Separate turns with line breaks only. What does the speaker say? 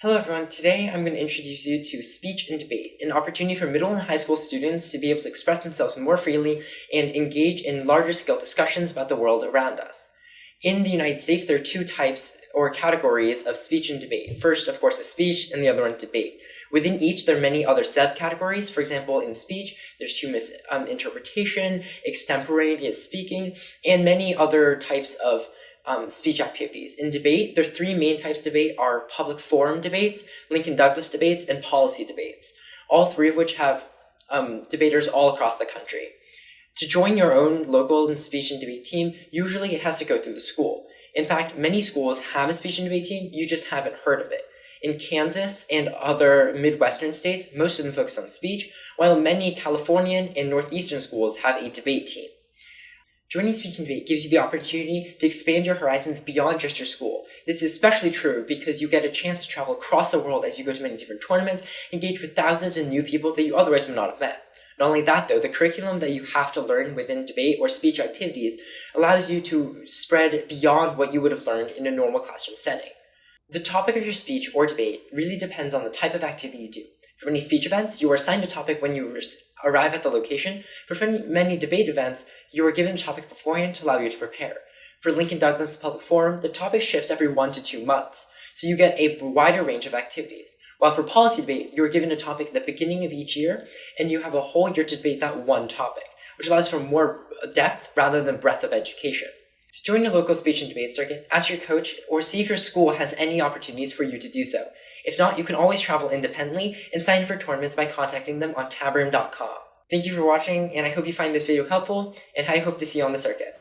Hello everyone, today I'm going to introduce you to speech and debate, an opportunity for middle and high school students to be able to express themselves more freely and engage in larger scale discussions about the world around us. In the United States, there are two types or categories of speech and debate. First, of course, is speech, and the other one, debate. Within each, there are many other subcategories. For example, in speech, there's humorous um, interpretation, extemporaneous speaking, and many other types of um, speech activities. In debate, the three main types of debate are public forum debates, Lincoln Douglas debates, and policy debates, all three of which have um, debaters all across the country. To join your own local and speech and debate team, usually it has to go through the school. In fact, many schools have a speech and debate team, you just haven't heard of it. In Kansas and other Midwestern states, most of them focus on speech, while many Californian and Northeastern schools have a debate team. Joining and Debate gives you the opportunity to expand your horizons beyond just your school. This is especially true because you get a chance to travel across the world as you go to many different tournaments, engage with thousands of new people that you otherwise would not have met. Not only that though, the curriculum that you have to learn within debate or speech activities allows you to spread beyond what you would have learned in a normal classroom setting. The topic of your speech or debate really depends on the type of activity you do. For many speech events, you are assigned a topic when you arrive at the location. For many debate events, you are given a topic beforehand to allow you to prepare. For Lincoln Douglas Public Forum, the topic shifts every one to two months, so you get a wider range of activities. While for policy debate, you are given a topic at the beginning of each year, and you have a whole year to debate that one topic, which allows for more depth rather than breadth of education. To join your local speech and debate circuit, ask your coach or see if your school has any opportunities for you to do so. If not, you can always travel independently and sign for tournaments by contacting them on tabroom.com. Thank you for watching, and I hope you find this video helpful, and I hope to see you on the circuit.